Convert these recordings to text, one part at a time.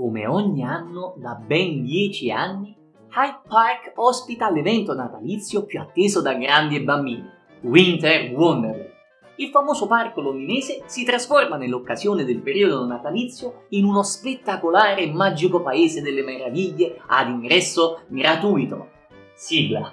come ogni anno da ben 10 anni, Hyde Park ospita l'evento natalizio più atteso da grandi e bambini, Winter Wonderland. Il famoso parco londinese si trasforma nell'occasione del periodo natalizio in uno spettacolare e magico paese delle meraviglie ad ingresso gratuito. Sigla.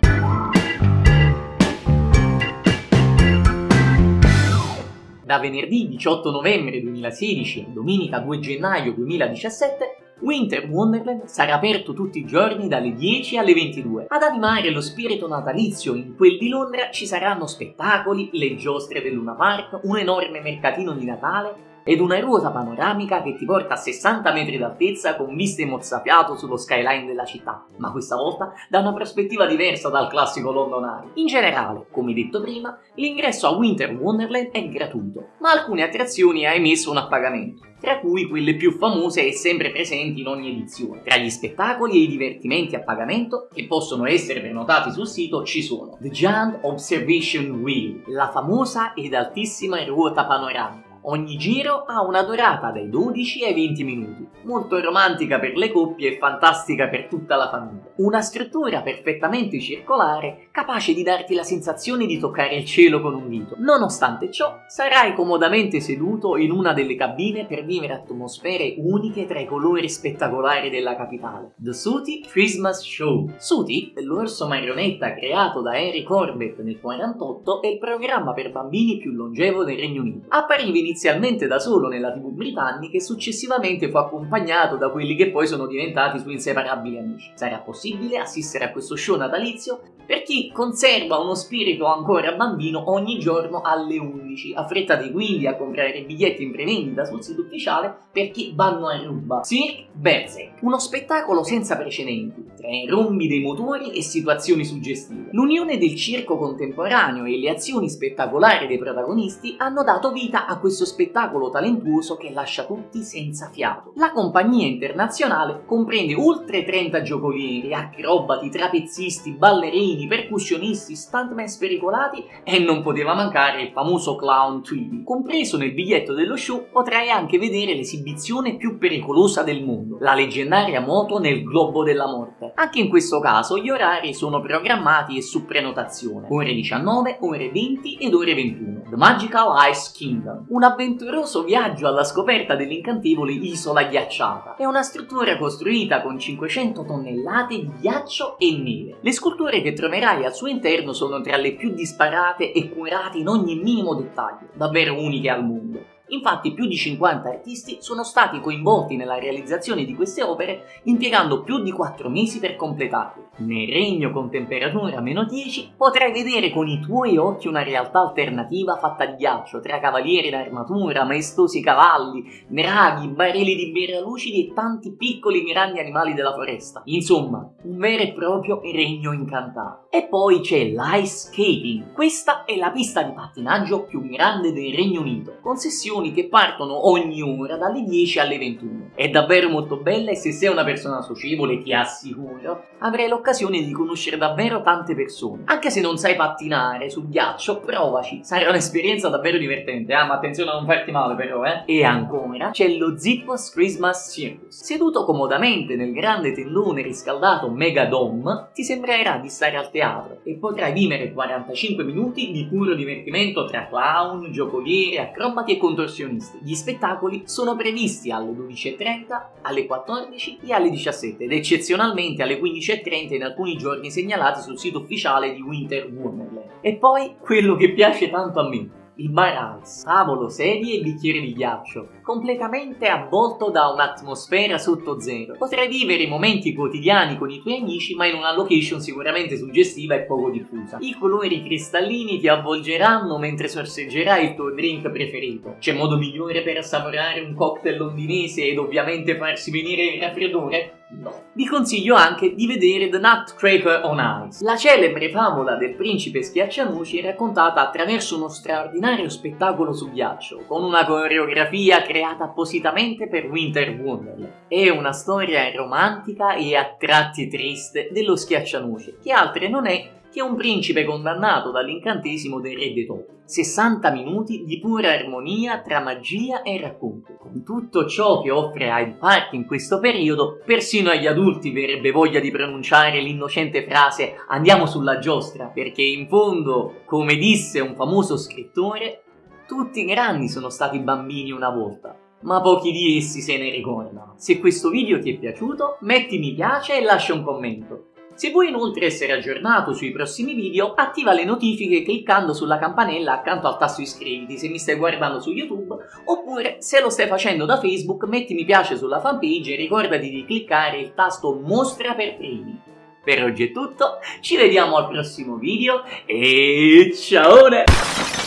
Da venerdì 18 novembre 2016 a domenica 2 gennaio 2017 Winter Wonderland sarà aperto tutti i giorni dalle 10 alle 22. Ad animare lo spirito natalizio in quel di Londra ci saranno spettacoli, le giostre del Luna Park, un enorme mercatino di Natale ed una ruota panoramica che ti porta a 60 metri d'altezza con viste mozzafiato sullo skyline della città, ma questa volta da una prospettiva diversa dal classico London Eye. In generale, come detto prima, l'ingresso a Winter Wonderland è gratuito, ma alcune attrazioni hai messo un a pagamento tra cui quelle più famose e sempre presenti in ogni edizione. Tra gli spettacoli e i divertimenti a pagamento, che possono essere prenotati sul sito, ci sono The Giant Observation Wheel, la famosa ed altissima ruota panoramica, Ogni giro ha una durata dai 12 ai 20 minuti, molto romantica per le coppie e fantastica per tutta la famiglia. Una struttura perfettamente circolare, capace di darti la sensazione di toccare il cielo con un dito. Nonostante ciò, sarai comodamente seduto in una delle cabine per vivere atmosfere uniche tra i colori spettacolari della capitale. The Sooty Christmas Show. Sooty, l'orso marionetta creato da Harry Corbett nel 48, è il programma per bambini più longevo del Regno Unito. Appariva inizialmente inizialmente da solo nella tv britannica e successivamente fu accompagnato da quelli che poi sono diventati suoi inseparabili amici. Sarà possibile assistere a questo show natalizio per chi conserva uno spirito ancora bambino ogni giorno alle 11. Affrettate quindi a comprare biglietti in prevendita sul sito ufficiale per chi vanno a ruba. Cirque Berserk, uno spettacolo senza precedenti, tra i rombi dei motori e situazioni suggestive. L'unione del circo contemporaneo e le azioni spettacolari dei protagonisti hanno dato vita a questo spettacolo talentuoso che lascia tutti senza fiato. La compagnia internazionale comprende oltre 30 giocolieri, acrobati, trapezzisti, ballerini, ballerini, percussionisti, stuntman spericolati e non poteva mancare il famoso clown Tweety. Compreso nel biglietto dello show potrai anche vedere l'esibizione più pericolosa del mondo, la leggendaria moto nel globo della morte. Anche in questo caso gli orari sono programmati e su prenotazione, ore 19, ore 20 ed ore 21. The Magical Ice Kingdom, un avventuroso viaggio alla scoperta dell'incantevole isola ghiacciata. È una struttura costruita con 500 tonnellate di ghiaccio e neve. Le sculture che troverai al suo interno sono tra le più disparate e curate in ogni minimo dettaglio, davvero uniche al mondo. Infatti più di 50 artisti sono stati coinvolti nella realizzazione di queste opere impiegando più di 4 mesi per completarle. Nel regno con temperatura meno 10 potrai vedere con i tuoi occhi una realtà alternativa fatta di ghiaccio tra cavalieri in armatura, maestosi cavalli, draghi, barili di birra lucidi e tanti piccoli grandi animali della foresta. Insomma, un vero e proprio regno incantato. E poi c'è l'ice skating. Questa è la pista di pattinaggio più grande del Regno Unito, con sessioni lezioni che partono ogni ora dalle 10 alle 21. È davvero molto bella e se sei una persona socievole ti assicuro avrai l'occasione di conoscere davvero tante persone. Anche se non sai pattinare sul ghiaccio, provaci, sarà un'esperienza davvero divertente, ah, ma attenzione a non farti male però, eh. E ancora c'è lo Zippos Christmas Circus. Seduto comodamente nel grande tendone riscaldato Mega Dome, ti sembrerà di stare al teatro e potrai vivere 45 minuti di puro divertimento tra clown, giocoliere, acrobati e contorsioni escursionisti. Gli spettacoli sono previsti alle 12.30, alle 14 e alle 17 ed eccezionalmente alle 15.30 in alcuni giorni segnalati sul sito ufficiale di Winter Wonderland. E poi quello che piace tanto a me, il bar ice, tavolo, sedie e bicchieri di ghiaccio, completamente avvolto da un'atmosfera sotto zero. Potrai vivere i momenti quotidiani con i tuoi amici, ma in una location sicuramente suggestiva e poco diffusa. I colori cristallini ti avvolgeranno mentre sorseggerai il tuo drink preferito. C'è modo migliore per assaporare un cocktail londinese ed ovviamente farsi venire il raffreddore? No. Vi consiglio anche di vedere The Nutcracker on Ice, la celebre favola del principe schiaccianuci raccontata attraverso uno straordinario spettacolo su ghiaccio, con una coreografia creata appositamente per Winter Wonderland. È una storia romantica e a tratti triste dello schiaccianuci, che altre non è che un principe condannato dall'incantesimo del re topi. 60 minuti di pura armonia tra magia e racconto. Con tutto ciò che offre Hyde Park in questo periodo, persino agli adulti verrebbe voglia di pronunciare l'innocente frase andiamo sulla giostra, perché in fondo, come disse un famoso scrittore, tutti grandi sono stati bambini una volta ma pochi di essi se ne ricordano. Se questo video ti è piaciuto, metti mi piace e lascia un commento. Se vuoi inoltre essere aggiornato sui prossimi video, attiva le notifiche cliccando sulla campanella accanto al tasto iscriviti se mi stai guardando su YouTube, oppure se lo stai facendo da Facebook metti mi piace sulla fanpage e ricordati di cliccare il tasto mostra per primi. Per oggi è tutto, ci vediamo al prossimo video e ciao!